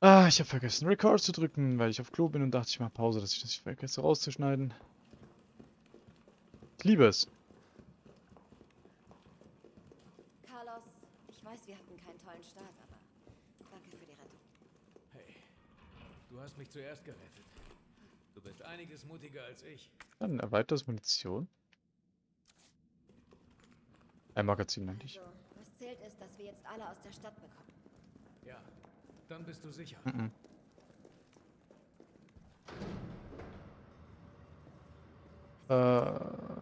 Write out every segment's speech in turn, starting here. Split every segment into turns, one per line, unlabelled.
Ah, ich habe vergessen, Record zu drücken, weil ich auf Klo bin und dachte, ich mache Pause, dass ich das nicht vergesse rauszuschneiden. Ich liebe es.
Carlos, ich weiß, wir hatten keinen tollen Start, aber danke für die Rettung.
Hey, du hast mich zuerst gerettet. Du bist einiges mutiger als ich.
Dann erweitert Munition. Ein Magazin eigentlich.
Also, was zählt ist, dass wir jetzt alle aus der Stadt bekommen.
Ja, dann bist du sicher.
Mhm. Äh,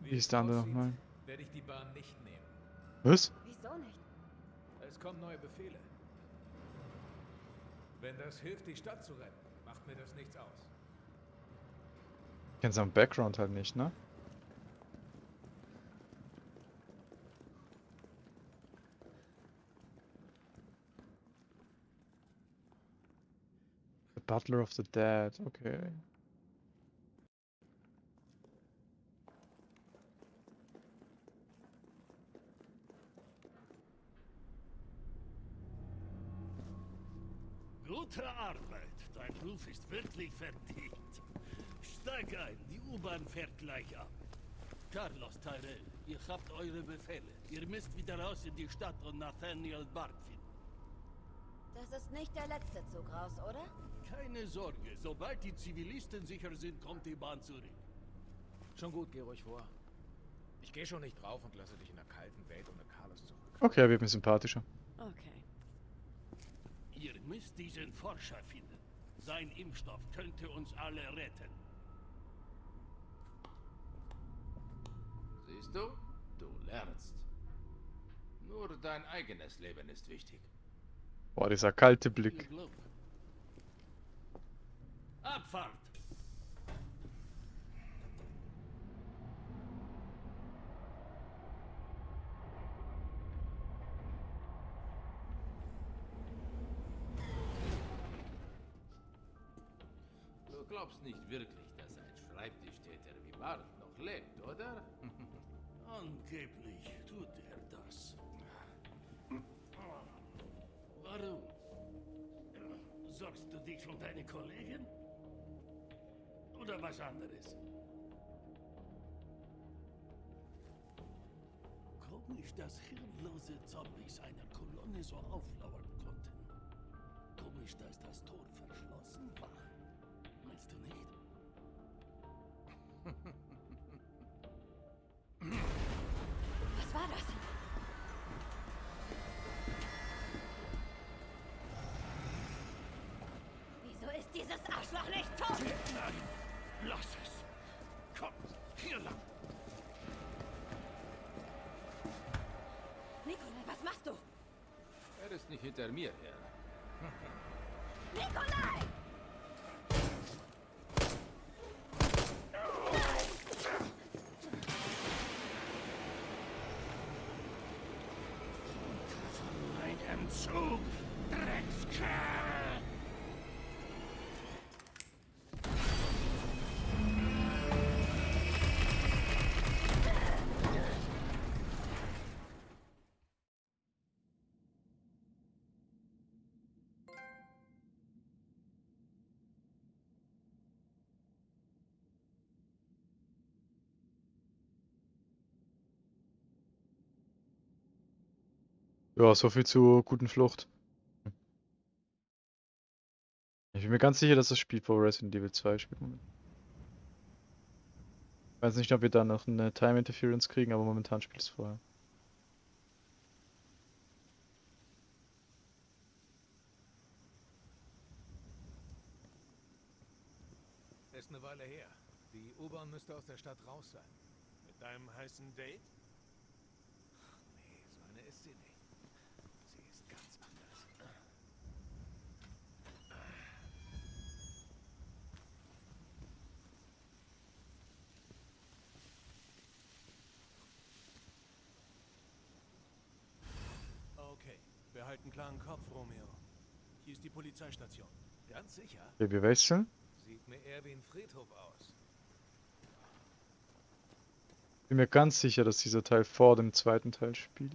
wie ist der andere nochmal?
Werde ich die Bahn nicht nehmen.
Was?
Wieso nicht?
Es kommen neue Befehle. Wenn das hilft, die Stadt zu retten, macht mir das nichts aus.
Ich kenn seinen Background halt nicht, ne? Butler of the Dead, okay.
Gute Arbeit. Dein Ruf ist wirklich verdient. Steig ein, die U-Bahn fährt gleich ab. Carlos Tyrell, ihr habt eure Befehle. Ihr müsst wieder raus in die Stadt und Nathaniel Bart.
Das ist nicht der letzte Zug raus, oder?
Keine Sorge, sobald die Zivilisten sicher sind, kommt die Bahn zurück.
Schon gut, geh ruhig vor. Ich gehe schon nicht drauf und lasse dich in der kalten Welt ohne Carlos zurück.
Okay, er wird mir sympathischer.
Okay.
Ihr müsst diesen Forscher finden. Sein Impfstoff könnte uns alle retten.
Siehst du? Du lernst. Nur dein eigenes Leben ist wichtig.
Boah, dieser kalte Blick.
Abfahrt!
Oder
was anderes? Komisch, dass hirnlose Zombies einer Kolonne so auflauern konnten. Komisch, dass das Tor verschlossen war. Meinst du nicht?
Was war das? Wieso ist dieses Arschloch nicht tot?
Nein, lass es. Komm, hier lang.
Nikolai, was machst du?
Er ist nicht hinter mir her.
Nikolai!
Ja, so viel zur guten Flucht. Ich bin mir ganz sicher, dass das Spiel vor Resident Evil 2 spielt. Ich weiß nicht, ob wir da noch eine Time Interference kriegen, aber momentan spielt es vorher.
Ist eine Weile her. Die U-Bahn müsste aus der Stadt raus sein.
Mit deinem heißen Date?
Behalt einen klaren Kopf, Romeo. Hier ist die Polizeistation.
Ganz sicher.
Okay, wir wechseln.
Sieht mir eher wie ein Friedhof aus.
Bin mir ganz sicher, dass dieser Teil vor dem zweiten Teil spielt.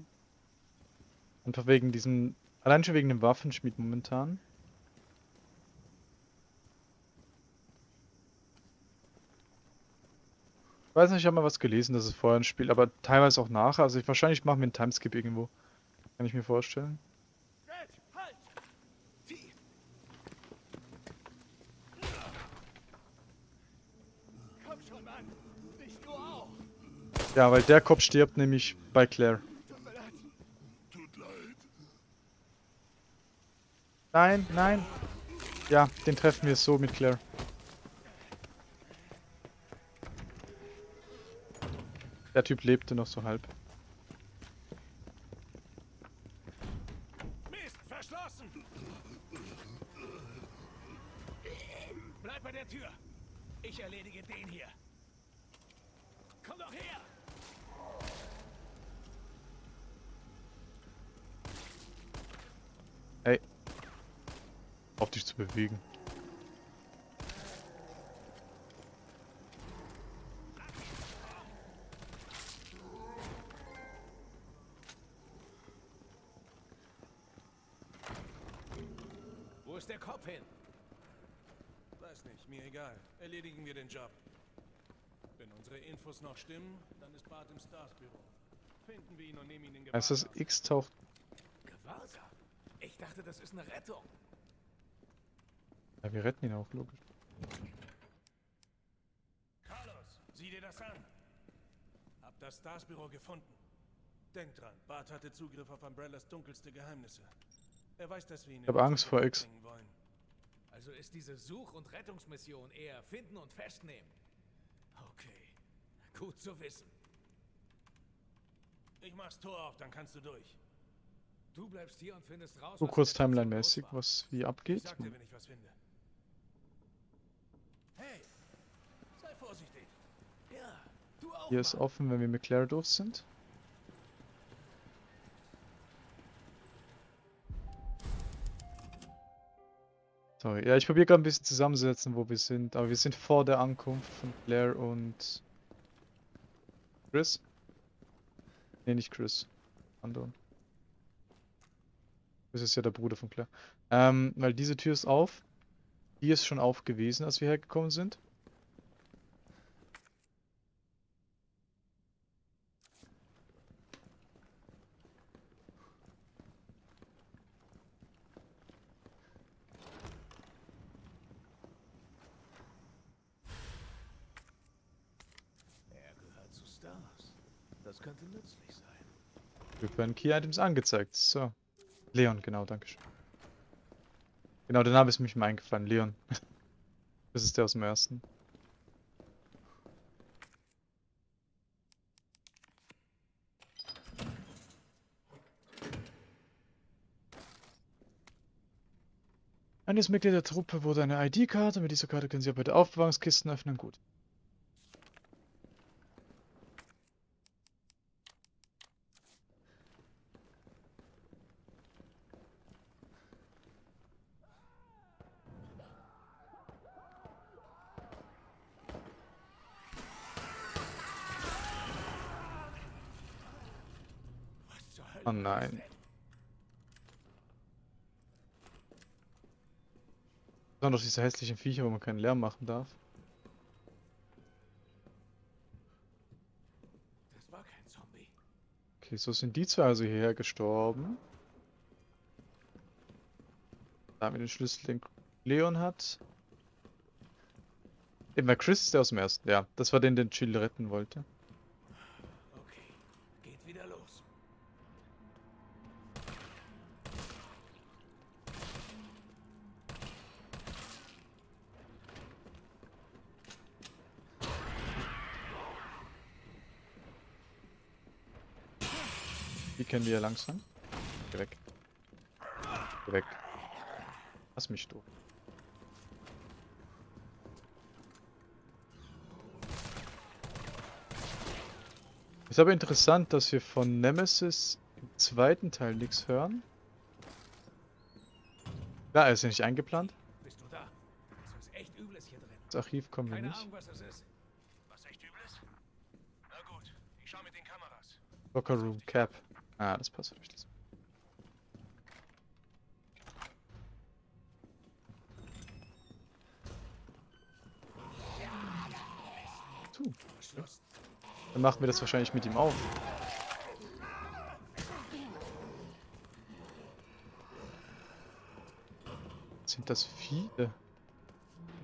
Einfach wegen diesem... Allein schon wegen dem Waffenschmied momentan. Ich weiß nicht, ich habe mal was gelesen, dass es vorher ein Spiel, aber teilweise auch nachher. Also ich, wahrscheinlich machen wir einen Timeskip irgendwo. Kann ich mir vorstellen. Ja, weil der Kopf stirbt nämlich bei Claire. Nein, nein. Ja, den treffen wir so mit Claire. Der Typ lebte noch so halb.
Mist, verschlossen! Bleib bei der Tür. Ich erledige den hier. Komm doch her!
Ey. Bewegen.
Wo ist der Kopf hin?
Weiß nicht, mir egal. Erledigen wir den Job. Wenn unsere Infos noch stimmen, dann ist Bart im Stars-Büro. Finden wir ihn und nehmen ihn in
Heißt das
Gewahrsam.
X taucht.
Gewaltsam. Ich dachte, das ist eine Rettung.
Ja, wir retten ihn auch, logisch.
Carlos, sieh dir das an. Hab das Stars-Büro gefunden. Denk dran, Bart hatte Zugriff auf Umbrellas dunkelste Geheimnisse. Er weiß, dass wir ihn
Ich hab
in
Angst vor X.
wollen.
Also ist diese Such- und Rettungsmission eher finden und festnehmen. Okay, gut zu wissen.
Ich mach's Tor auf, dann kannst du durch.
Du bleibst hier und findest raus,
So kurz Timeline-mäßig, was wie
Ich
abgeht.
sag dir, wenn ich was finde. Hey, sei vorsichtig.
Ja, du auch
Hier ist offen, wenn wir mit Claire durch sind. Sorry, ja, ich probiere gerade ein bisschen zusammenzusetzen, wo wir sind, aber wir sind vor der Ankunft von Claire und Chris. Nee, nicht Chris. Anderen. Das ist ja der Bruder von Claire. Ähm, weil diese Tür ist auf. Die ist schon auf gewesen, als wir hergekommen sind.
Er gehört zu Stars. Das könnte nützlich sein.
Wir werden Key Items angezeigt. So. Leon, genau, danke schön. Genau, der Name ist mir mal eingefallen. Leon. Das ist der aus dem ersten. Eines Mitglied der Truppe wurde eine ID-Karte. Mit dieser Karte können Sie auch bei der Aufbewahrungskisten öffnen. Gut. Oh
war
nein. Das waren doch diese hässlichen Viecher, wo man keinen Lärm machen darf.
Das war kein Zombie.
Okay, so sind die zwei also hierher gestorben. Da haben wir den Schlüssel, den Leon hat. Eben, weil Chris der aus dem ersten. Ja, das war den, den Jill retten wollte.
Okay, geht wieder los.
Die kennen wir ja langsam. Geh weg. Geh weg. Lass mich durch. Ist aber interessant, dass wir von Nemesis im zweiten Teil nichts hören. Er ist ja nicht eingeplant.
Bist du da? Da ist echt Übles hier drin.
Das Archiv kommen wir
Keine
nicht.
Ahnung, was es ist.
Was echt übles? Na gut, ich schau mit den Kameras.
Locker Room Cap. Ah, das passt
geschlossen.
Dann machen wir das wahrscheinlich mit ihm auf. Sind das viele?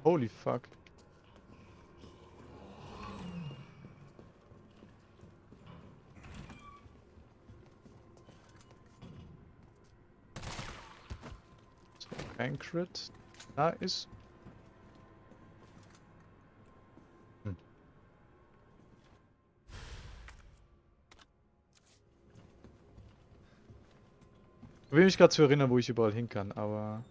Holy fuck. Crit. Da ist. Hm. Ich will mich gerade zu erinnern, wo ich überall hin kann, aber.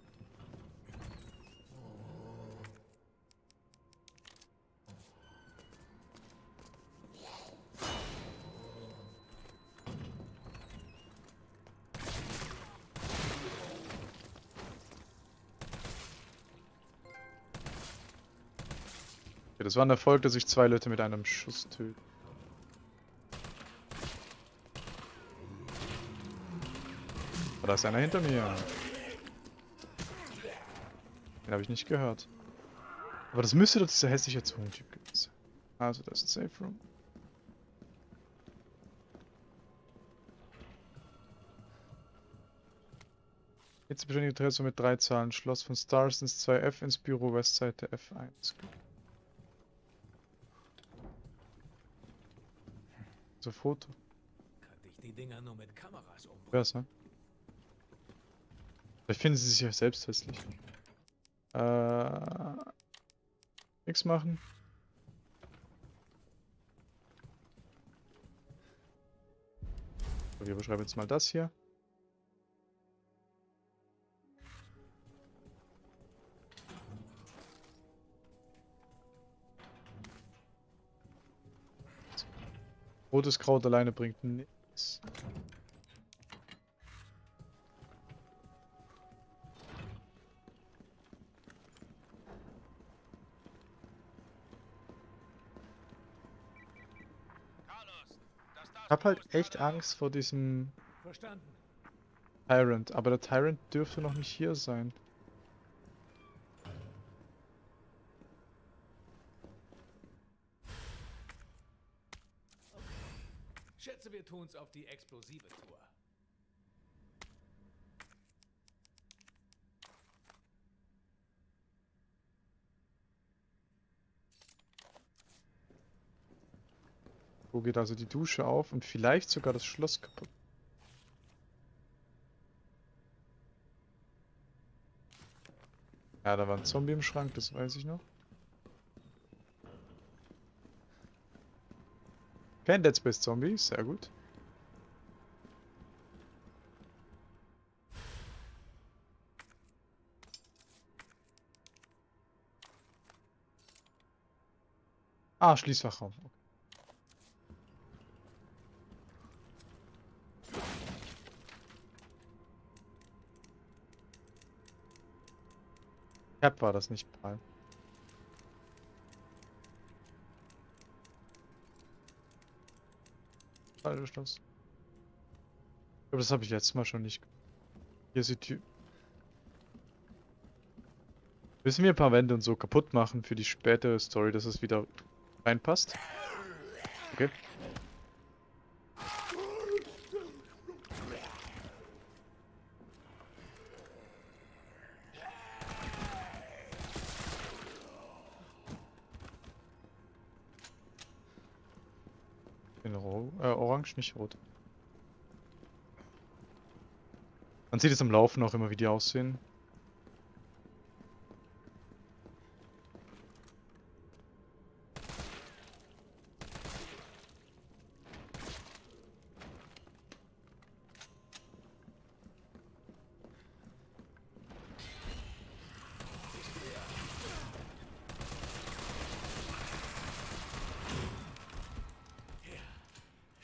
War ein Erfolg, dass ich zwei Leute mit einem Schuss töte. Oh, da ist einer hinter mir. Den habe ich nicht gehört. Aber das müsste doch dieser hässliche Zungentyp gewesen sein. Also, das ist ein Safe Room. Jetzt beständige Adresse mit drei Zahlen. Schloss von Stars ins 2F ins Büro Westseite F1. So Foto.
Kannte ich die Dinger nur mit Kameras um.
Besser. Vielleicht finden sie sich ja selbst hässlich. Äh. Nix machen. Wir beschreiben jetzt mal das hier. Rotes Kraut alleine bringt nichts. Ich hab halt echt Angst vor diesem
Verstanden.
Tyrant, aber der Tyrant dürfte noch nicht hier sein.
Tun's auf die explosive Tour.
Wo geht also die Dusche auf und vielleicht sogar das Schloss kaputt. Ja, da war ein Zombie im Schrank, das weiß ich noch. Kein Dead Space Zombie, sehr gut. Ah, Schließfachraum. Cap war das nicht mal. Schloss. Ich glaube, das habe ich letztes Mal schon nicht. Hier ist die. Müssen wir ein paar Wände und so kaputt machen für die spätere Story, dass es wieder reinpasst? Okay. ro äh, orange, nicht rot. Man sieht es am Laufen auch immer, wie die aussehen.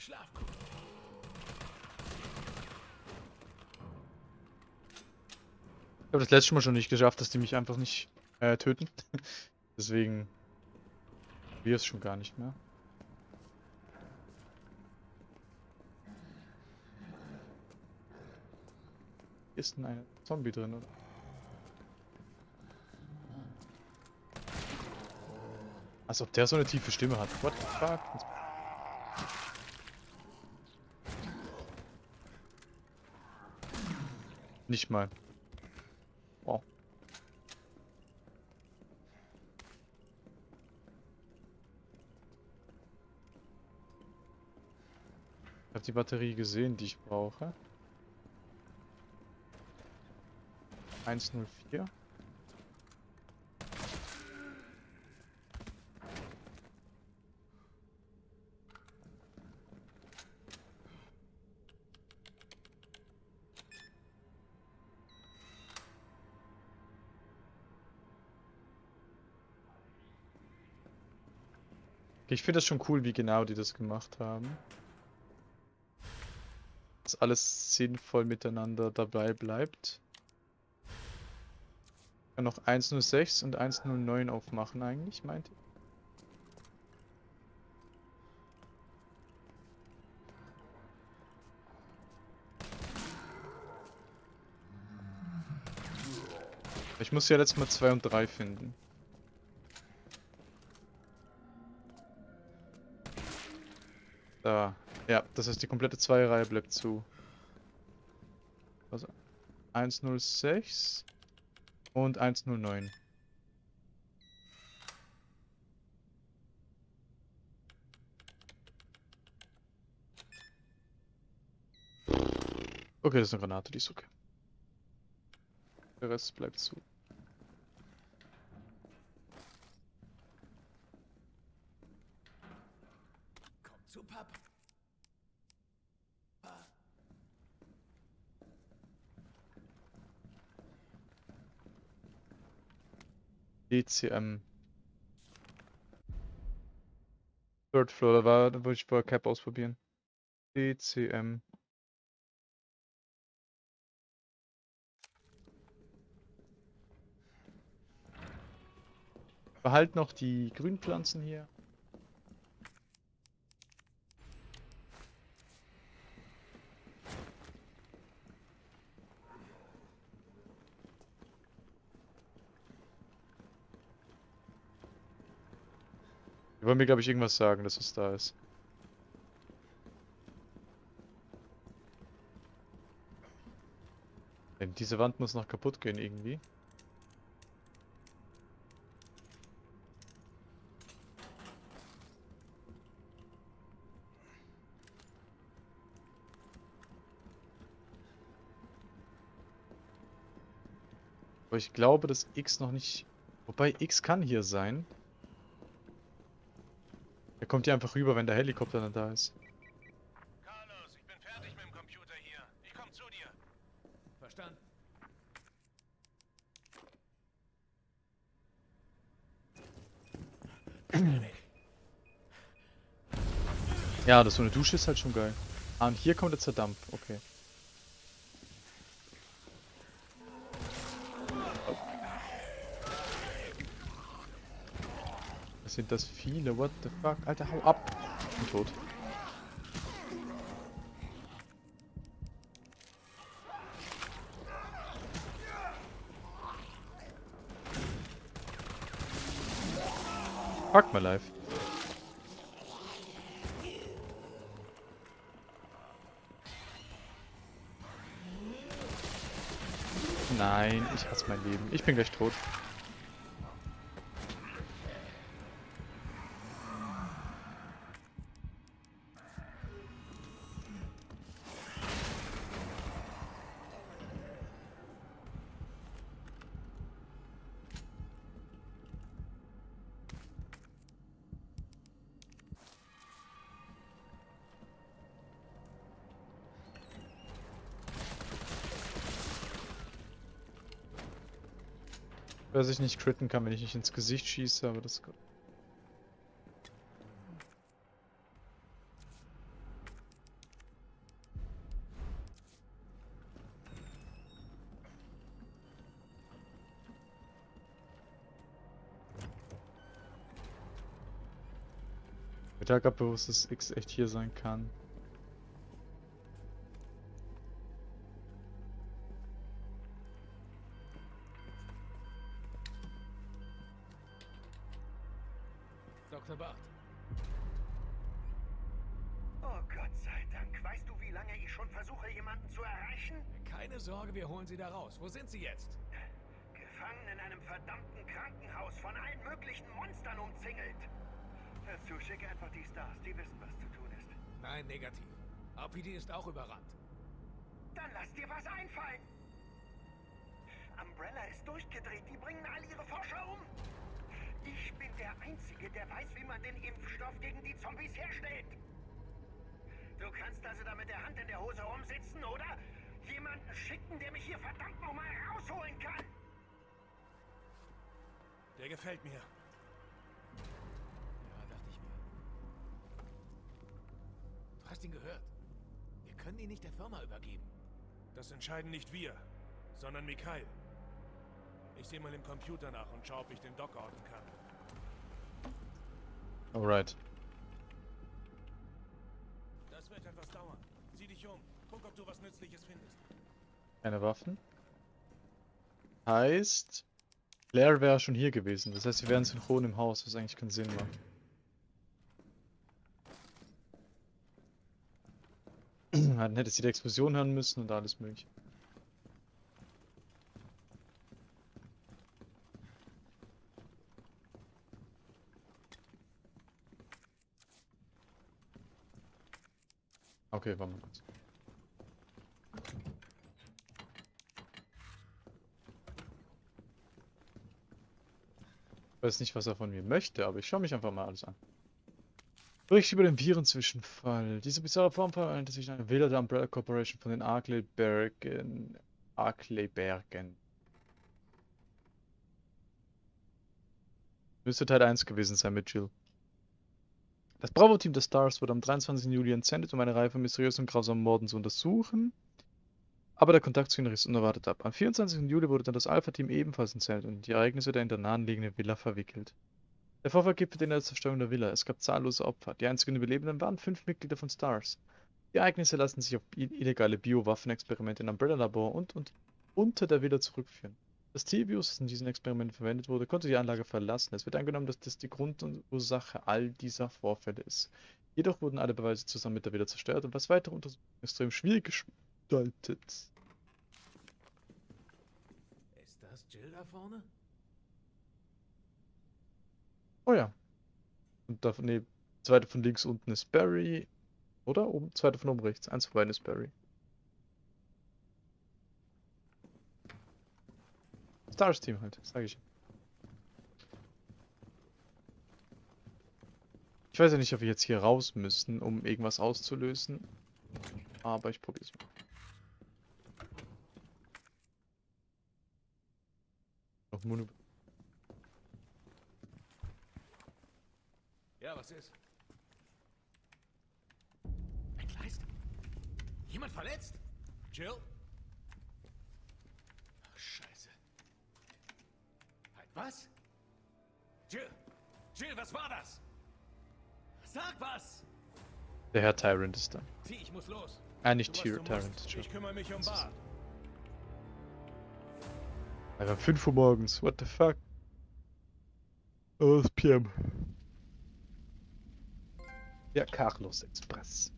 Schlaf gut.
Ich habe das letzte Mal schon nicht geschafft, dass die mich einfach nicht äh, töten. Deswegen wir es schon gar nicht mehr. Ist denn ein Zombie drin, oder? Als ob der so eine tiefe Stimme hat. What the fuck? Nicht mal. Habe die Batterie gesehen, die ich brauche. 104. Okay, Ich finde das schon cool, wie genau die das gemacht haben. Dass alles sinnvoll miteinander dabei bleibt. Ich kann noch 106 und 109 aufmachen eigentlich, meinte ich. Ich muss ja letztes Mal 2 und 3 finden. Da. Ja, das heißt, die komplette Zweierreihe bleibt zu. Also 106 und 109. Okay, das ist eine Granate, die ist okay. Der Rest bleibt zu. DCM. Third Floor, da war, da wollte ich vorher Cap ausprobieren. DCM. Behalt noch die Grünpflanzen hier. Wollen mir, glaube ich, irgendwas sagen, dass es da ist. Denn diese Wand muss noch kaputt gehen irgendwie. Aber ich glaube, dass X noch nicht... Wobei, X kann hier sein. Kommt hier einfach rüber, wenn der Helikopter dann da ist.
Carlos, ich bin fertig mit dem Computer hier. Ich komm zu dir.
Verstanden.
Ja, das so eine Dusche ist halt schon geil. Ah, und hier kommt jetzt der Dampf. Okay. Sind das viele? What the fuck? Alter, hau ab! Ich bin tot. Fuck my life. Nein, ich hasse mein Leben. Ich bin gleich tot. Dass ich nicht critten kann, wenn ich nicht ins Gesicht schieße, aber das... Gerade bewusst, dass X echt hier sein kann.
Auch überrannt.
Dann lass dir was einfallen. Umbrella ist durchgedreht, die bringen all ihre Forscher um. Ich bin der Einzige, der weiß, wie man den Impfstoff gegen die Zombies herstellt. Du kannst also da mit der Hand in der Hose rumsitzen, oder? Jemanden schicken, der mich hier verdammt nochmal rausholen kann.
Der gefällt mir.
Ja, dachte ich mir. Du hast ihn gehört. Können ihn nicht der Firma übergeben.
Das entscheiden nicht wir, sondern Mikhail. Ich sehe mal im Computer nach und schaue, ob ich den Doc orten kann.
Alright.
Das wird etwas dauern. Sieh dich um. Guck, ob du was Nützliches findest.
Keine Waffen. Heißt, Claire wäre schon hier gewesen. Das heißt, wir wären synchron im Haus, was eigentlich keinen Sinn macht. Dann hätte sie die Explosion hören müssen und alles mögliche. Okay, warte mal kurz. Ich weiß nicht, was er von mir möchte, aber ich schaue mich einfach mal alles an. Bericht über den Virenzwischenfall. Diese bizarre Form verhandelt sich eine Wähler der Umbrella Corporation von den Arkleybergen. Arkleybergen. Müsste Teil 1 gewesen sein mit Jill. Das Bravo-Team der Stars wurde am 23. Juli entsendet, um eine Reihe von mysteriösen und grausamen Morden zu untersuchen. Aber der Kontakt zu ihnen riss unerwartet ab. Am 24. Juli wurde dann das Alpha-Team ebenfalls entsendet und in die Ereignisse der in der nahenliegenden Villa verwickelt. Der Vorfall gipfelte in der Zerstörung der Villa. Es gab zahllose Opfer. Die einzigen Überlebenden waren fünf Mitglieder von Stars. Die Ereignisse lassen sich auf illegale Biowaffenexperimente in Umbrella-Labor und, und unter der Villa zurückführen. Das T-Virus, das in diesen Experimenten verwendet wurde, konnte die Anlage verlassen. Es wird angenommen, dass das die Grundursache all dieser Vorfälle ist. Jedoch wurden alle Beweise zusammen mit der Villa zerstört und was weitere Untersuchungen extrem schwierig gestaltet.
Ist das Jill da vorne?
Oh ja. Und davon, nee, zweite von links unten ist Barry. Oder? Oben, zweite von oben rechts. Eins von beiden ist Barry. Stars Team halt, sag ich. Ich weiß ja nicht, ob wir jetzt hier raus müssen, um irgendwas auszulösen. Aber ich probier's mal. Noch Mono
Ja, was ist? Ein Kleist? Jemand verletzt? Jill? Ach, Scheiße. Halt, was? Jill! Jill, was war das? Sag was!
Der Herr Tyrant ist da.
Zieh, ich muss los.
Ah, nicht Tyr Tyrant. Entschuldigung.
Ich kümmere mich um Bart.
Einfach 5 Uhr morgens. What the fuck? Oh, ist PM. Ja, Carlos Express.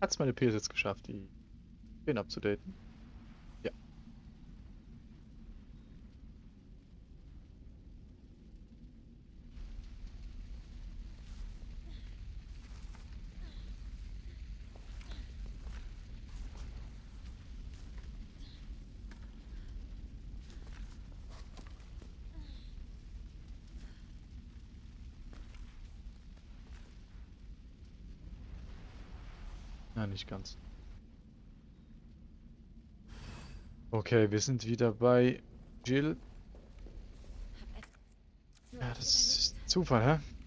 Hat's meine PS jetzt geschafft, die den abzudaten? Ja, nicht ganz. Okay, wir sind wieder bei Jill. Ja, das ist Zufall, hä?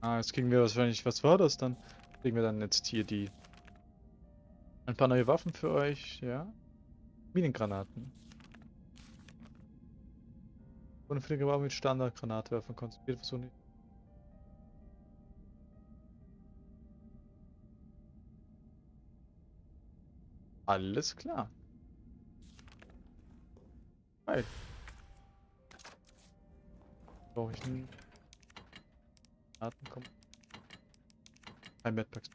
Ah, jetzt kriegen wir wahrscheinlich, was war das dann? Kriegen wir dann jetzt hier die... Ein paar neue Waffen für euch, ja? Minengranaten. Unfähige Waffe mit Standardgranatwerfern versuchen nicht. Alles klar. Geil. Brauche ich einen Granaten kommen. Ein Medpacks.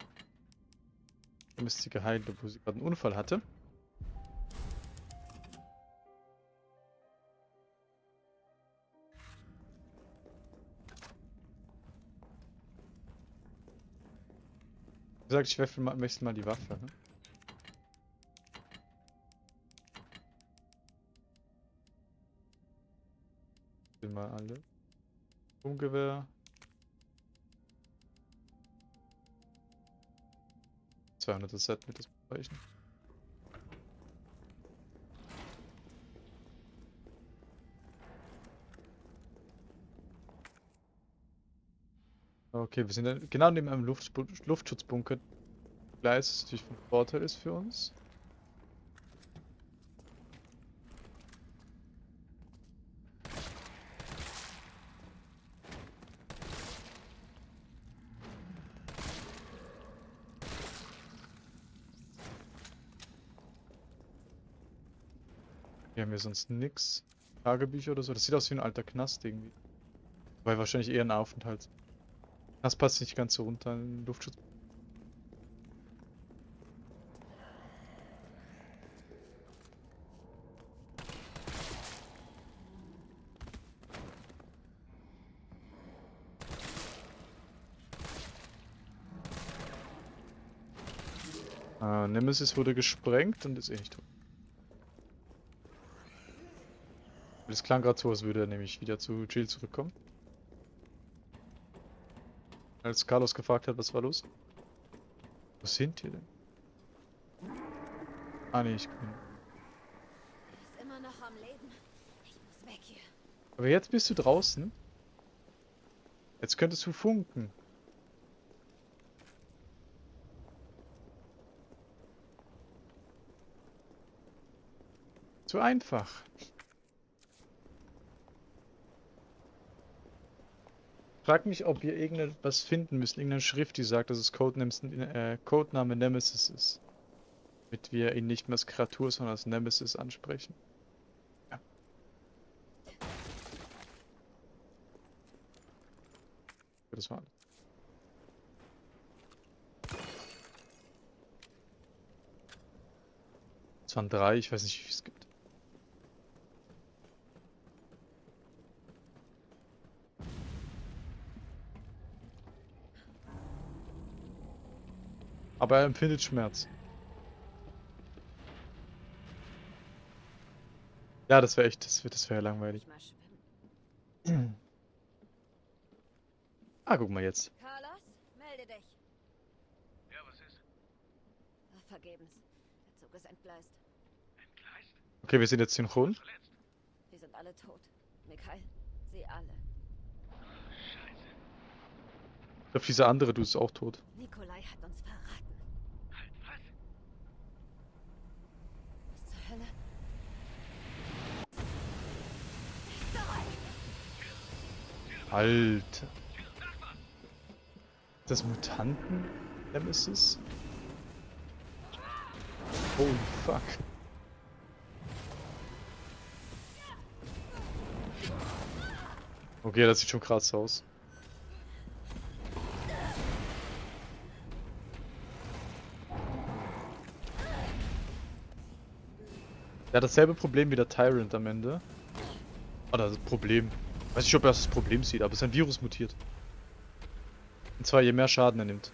Dann ist sie geheilt, obwohl sie gerade einen Unfall hatte. Wie gesagt, ich wechsle mal, wechsle mal die Waffe. Ne? Mal alle. Umgewehr. 200 Set mit das reichen. Okay, wir sind genau neben einem Luft Luftschutzbunker. Gleis, das natürlich von Vorteil ist für uns. Wir sonst nix. Tagebücher oder so. Das sieht aus wie ein alter Knast irgendwie. Weil wahrscheinlich eher ein Aufenthalt. Das passt nicht ganz so runter in den Luftschutz. Ah, Nemesis wurde gesprengt und ist eh nicht tot. Das klang gerade so, als würde er nämlich wieder zu Jill zurückkommen. Als Carlos gefragt hat, was war los? Wo sind wir denn? Ah ne, ich bin.
Ist immer noch am Leben. Ich muss weg hier.
Aber jetzt bist du draußen. Jetzt könntest du funken. Zu einfach. Frag mich, ob wir irgendetwas finden müssen, irgendeine Schrift, die sagt, dass es Codename, äh, Codename Nemesis ist. Damit wir ihn nicht mehr als Kreatur, sondern als Nemesis ansprechen. Ja. Das war alles. Es waren drei, ich weiß nicht, wie es gibt. Aber er empfindet Schmerz. Ja, das wäre echt, das wäre das wär langweilig. Ah, guck mal jetzt.
Carlos, melde dich.
Ja, was ist?
Ach, vergebens. Der Zug ist entgleist.
Entgleist?
Okay, wir sind jetzt synchron.
Sie sind alle tot. Mikhail, sie alle.
Scheiße.
Ich glaube, dieser andere, du ist auch tot.
Nikolai hat uns verraten.
Halt, was?
Was zur Hölle?
Alter. Das Mutanten Nemesis? Holy fuck. Okay, das sieht schon krass aus. Der hat dasselbe Problem wie der Tyrant am Ende. Oder das Problem. Weiß nicht, ob er das Problem sieht, aber sein Virus mutiert. Und zwar je mehr Schaden er nimmt.